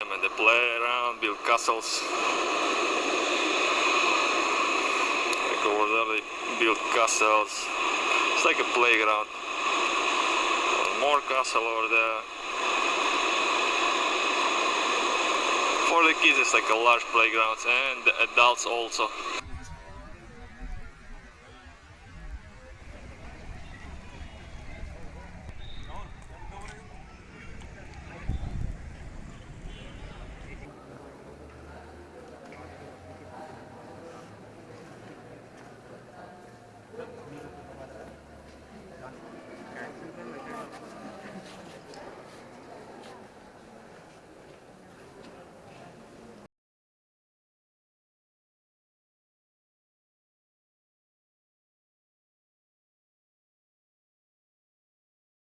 And they play around, build castles. Like over there, they build castles. It's like a playground. More castle over there. For the kids, it's like a large playground, and the adults also.